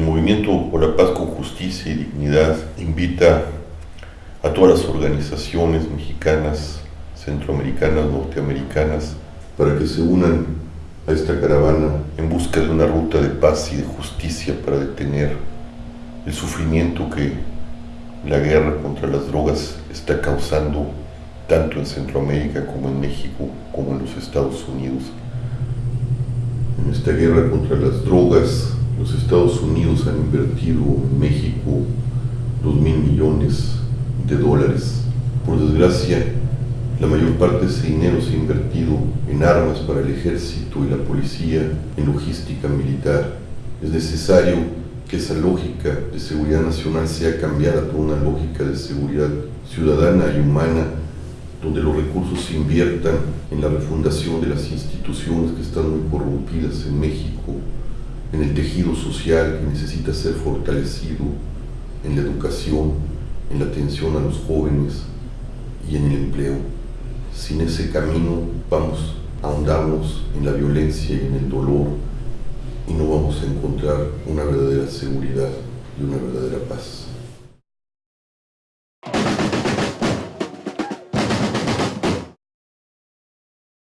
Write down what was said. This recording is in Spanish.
Movimiento por la Paz con Justicia y Dignidad invita a todas las organizaciones mexicanas, centroamericanas, norteamericanas, para que se unan a esta caravana en busca de una ruta de paz y de justicia para detener el sufrimiento que la guerra contra las drogas está causando tanto en Centroamérica como en México como en los Estados Unidos. En esta guerra contra las drogas, los Estados Unidos han invertido en México dos mil millones de dólares. Por desgracia, la mayor parte de ese dinero se ha invertido en armas para el ejército y la policía, en logística militar. Es necesario que esa lógica de seguridad nacional sea cambiada por una lógica de seguridad ciudadana y humana donde los recursos se inviertan en la refundación de las instituciones que están muy corrompidas en México, en el tejido social que necesita ser fortalecido, en la educación, en la atención a los jóvenes y en el empleo. Sin ese camino vamos a ahondarnos en la violencia y en el dolor y no vamos a encontrar una verdadera seguridad y una verdadera paz.